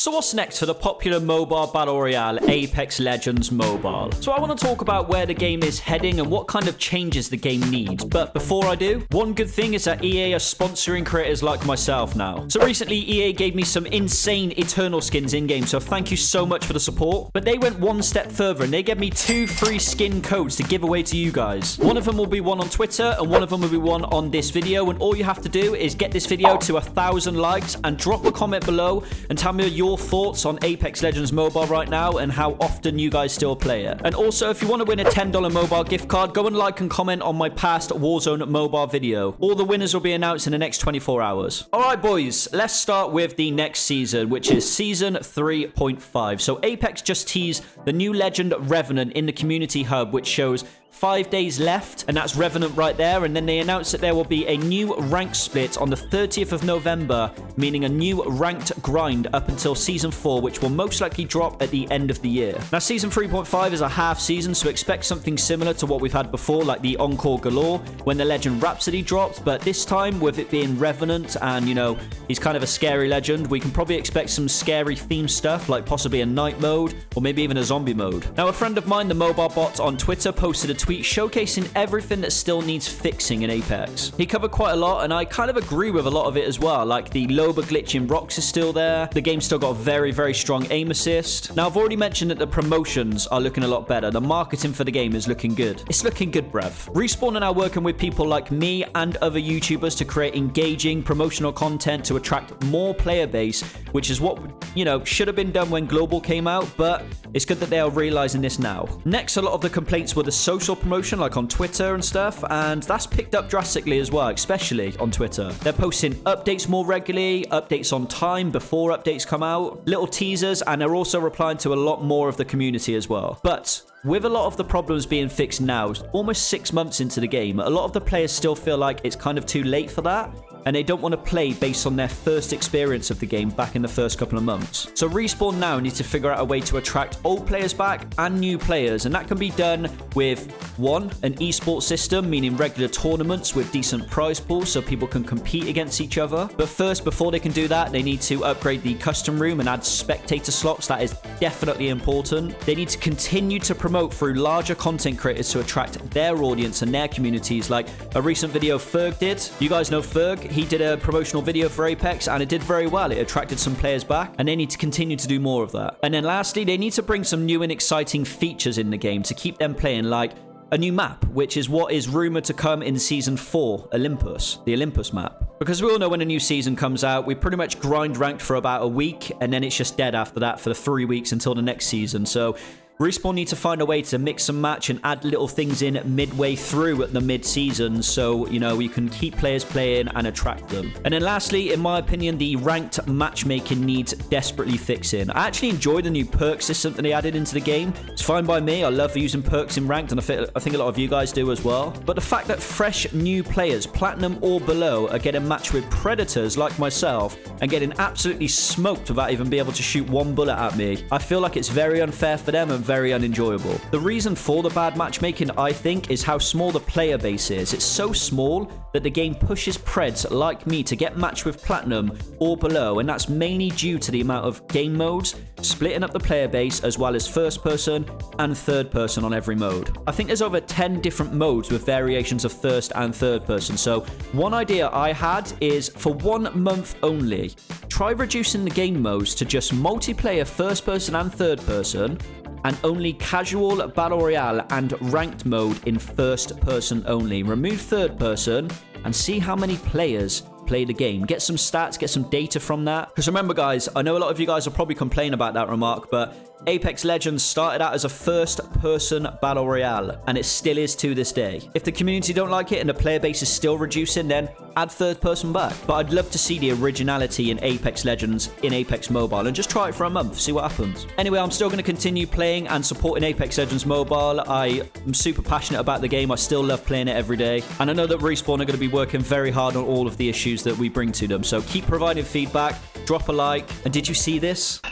So what's next for the popular mobile battle royale Apex Legends Mobile? So I want to talk about where the game is heading and what kind of changes the game needs. But before I do, one good thing is that EA are sponsoring creators like myself now. So recently EA gave me some insane Eternal skins in-game, so thank you so much for the support. But they went one step further and they gave me two free skin codes to give away to you guys. One of them will be one on Twitter and one of them will be one on this video. And all you have to do is get this video to a thousand likes and drop a comment below and tell me your your thoughts on Apex Legends Mobile right now and how often you guys still play it. And also, if you want to win a $10 mobile gift card, go and like and comment on my past Warzone mobile video. All the winners will be announced in the next 24 hours. All right, boys, let's start with the next season, which is Season 3.5. So Apex just teased the new legend Revenant in the Community Hub, which shows five days left, and that's Revenant right there. And then they announced that there will be a new rank split on the 30th of November, meaning a new ranked grind up until Season 4, which will most likely drop at the end of the year. Now, Season 3.5 is a half season, so expect something similar to what we've had before, like the Encore Galore, when the Legend Rhapsody dropped, but this time, with it being Revenant, and, you know, he's kind of a scary legend, we can probably expect some scary theme stuff, like possibly a night mode, or maybe even a zombie mode. Now, a friend of mine, the mobile bot on Twitter, posted a tweet showcasing everything that still needs fixing in Apex. He covered quite a lot, and I kind of agree with a lot of it as well. Like the Loba glitch in rocks is still there. The game's still got a very, very strong aim assist. Now, I've already mentioned that the promotions are looking a lot better. The marketing for the game is looking good. It's looking good, bruv. Respawn are now working with people like me and other YouTubers to create engaging promotional content to attract more player base, which is what, you know, should have been done when Global came out, but it's good that they are realizing this now. Next, a lot of the complaints were the social promotion, like on Twitter and stuff, and that's picked up drastically as well, especially on Twitter. They're posting updates more regularly, updates on time before updates come out, little teasers, and they're also replying to a lot more of the community as well. But with a lot of the problems being fixed now, almost six months into the game, a lot of the players still feel like it's kind of too late for that and they don't want to play based on their first experience of the game back in the first couple of months. So Respawn now need to figure out a way to attract old players back and new players, and that can be done with one, an esports system, meaning regular tournaments with decent prize pools so people can compete against each other. But first, before they can do that, they need to upgrade the custom room and add spectator slots. That is definitely important. They need to continue to promote through larger content creators to attract their audience and their communities, like a recent video Ferg did. You guys know Ferg? He did a promotional video for Apex and it did very well. It attracted some players back and they need to continue to do more of that. And then lastly, they need to bring some new and exciting features in the game to keep them playing like a new map, which is what is rumored to come in Season 4, Olympus, the Olympus map. Because we all know when a new season comes out, we pretty much grind ranked for about a week, and then it's just dead after that for the three weeks until the next season. So Respawn need to find a way to mix and match and add little things in midway through at the mid-season so, you know, you can keep players playing and attract them. And then lastly, in my opinion, the ranked matchmaking needs desperately fixing. I actually enjoy the new perk system that they added into the game. It's fine by me. I love using perks in ranked and I think a lot of you guys do as well. But the fact that fresh new players, platinum or below, are getting matched with predators like myself and getting absolutely smoked without even being able to shoot one bullet at me, I feel like it's very unfair for them and very unenjoyable. The reason for the bad matchmaking, I think, is how small the player base is. It's so small that the game pushes preds like me to get matched with Platinum or below, and that's mainly due to the amount of game modes, splitting up the player base, as well as first person and third person on every mode. I think there's over 10 different modes with variations of first and third person, so one idea I had is for one month only, try reducing the game modes to just multiplayer first person and third person, and only casual battle royale and ranked mode in first person only. Remove third person and see how many players play the game. Get some stats, get some data from that. Because remember, guys, I know a lot of you guys will probably complain about that remark, but Apex Legends started out as a first-person battle royale, and it still is to this day. If the community don't like it and the player base is still reducing, then add third person back. But I'd love to see the originality in Apex Legends in Apex Mobile, and just try it for a month, see what happens. Anyway, I'm still going to continue playing and supporting Apex Legends Mobile. I am super passionate about the game. I still love playing it every day. And I know that Respawn are going to be working very hard on all of the issues that we bring to them. So keep providing feedback, drop a like. And did you see this?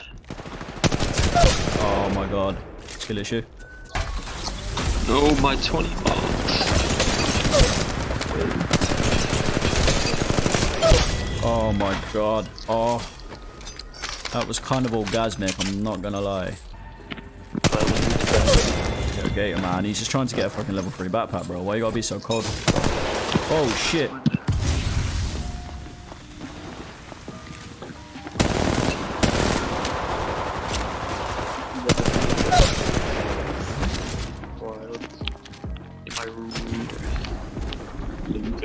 Oh my god. Skill issue. No, my 20 bucks. Oh my god. Oh. That was kind of orgasmic, I'm not gonna lie. Gator, man. He's just trying to get a fucking level 3 backpack, bro. Why you gotta be so cold? Oh, shit.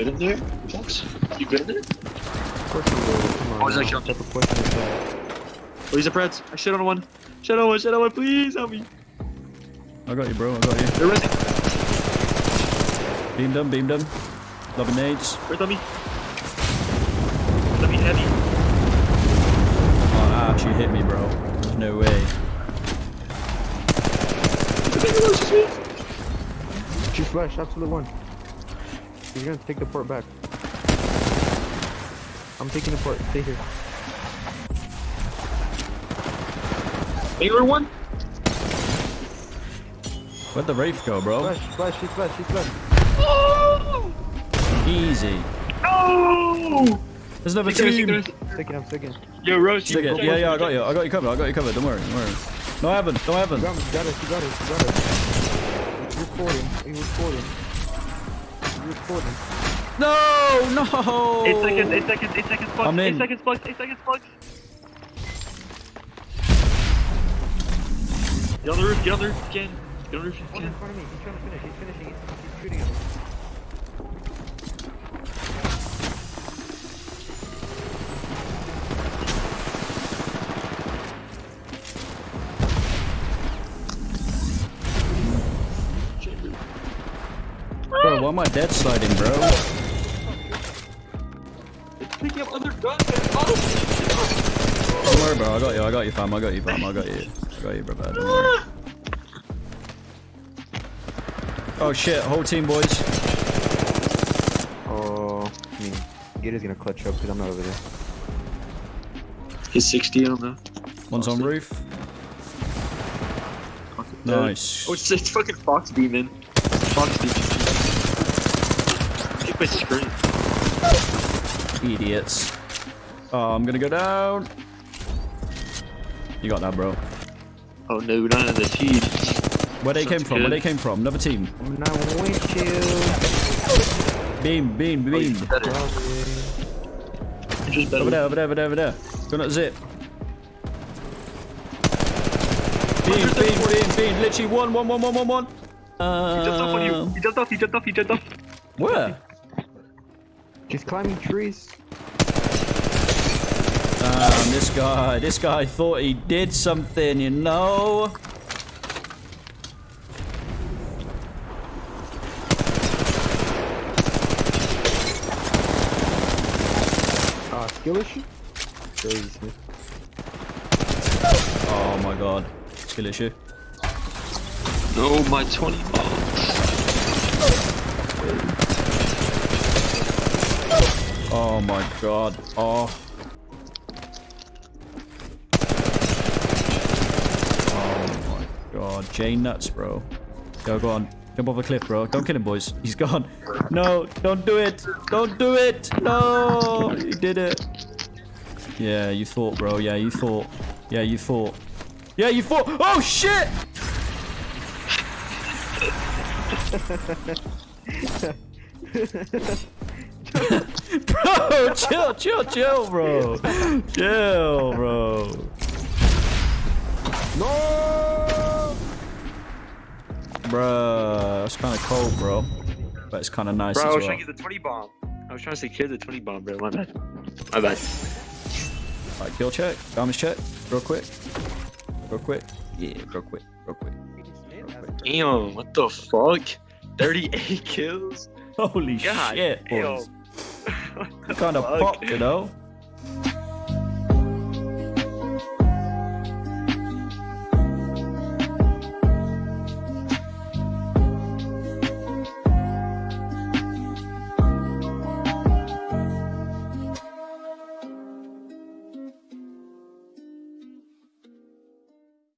You in there, Fox? You good in there? Of course you will. Come on. Oh, he's now. actually on top What question is that? Oh, he's a Preds. I shit on one. Shit on one, shit on one, please help me. I got you, bro. I got you. They're resing. Beamed him, beamed him. Loving nades. Right on me. Let me heavy. Oh, that actually hit me, bro. There's no way. She's flash, absolute one. He's gonna take the port back. I'm taking the port. Stay here. Baylor one? Where'd the Wraith go, bro? Flash, flash, she's flash, she's flash. Oh! Easy. No! There's another Stick it, stick team. it, stick it. Second, I'm second. Yo, Rose, Stick it. Yeah, yeah, I got you. I got you covered. I got you covered. Don't worry. Don't worry. No, I haven't. No, I haven't. got, me, you got it, you got it, you got it. It's recording, it's recording. It's recording. No, no. Eight seconds, eight seconds, eight seconds, plugs, I'm eight in. seconds, plugs, eight seconds, plugs. Get on the roof, get on the roof, Ken. Get on the roof, One Ken. in front of me, he's trying to finish, he's finishing, he's, he's shooting him. Bro, why am I dead sliding, bro? It's picking up other guns, man. Oh, Don't worry, bro. I got you. I got you, fam. I got you, fam. I got you. I got you, bro. Don't worry. Oh shit! Whole team, boys. Oh, I mean, Gator's gonna clutch up because I'm not over there. He's 60 on the. One's on roof. Nice. Oh, it's, it's fucking Fox Beam, man. Fox Beam. Keep my screen. Idiots. Oh, I'm gonna go down. You got that, bro. Oh no, not in the feed. Where they Sounds came from? Where they came from? Another team. I'm not with you. Beam, beam, Oh, beam. better. Just better. Over there, over there, over there, over there. Going at zip. Beam, beam, beam, beam. Literally one, one, one, one, one, one. He jumped off on you. He jumped off. He jumped off. He jumped off. Where? Just climbing trees. Um, this guy, this guy thought he did something, you know? Uh, skill issue? Crazy, Oh my god. Skill issue. No, my 20 bombs. Oh my god. Oh. Oh my god. J nuts, bro. Go, go on. Jump off a cliff, bro. Don't kill him, boys. He's gone. No, don't do it. Don't do it. No, you did it. Yeah, you thought, bro. Yeah, you thought. Yeah, you thought. Yeah, you thought. Oh, shit! bro, chill, chill, chill, bro. Chill, bro. No! Bruh, that's kind of cold, bro. But it's kind of nice Bro, I was well. trying to get the 20 bomb. I was trying to secure the 20 bomb, bro. My bad. My bad. Alright, kill check, damage check, real quick. Real quick. Yeah, real quick, real quick. Real quick. Damn, what the fuck? 38 kills? Holy God shit, boys. What the Kind of popped, you know?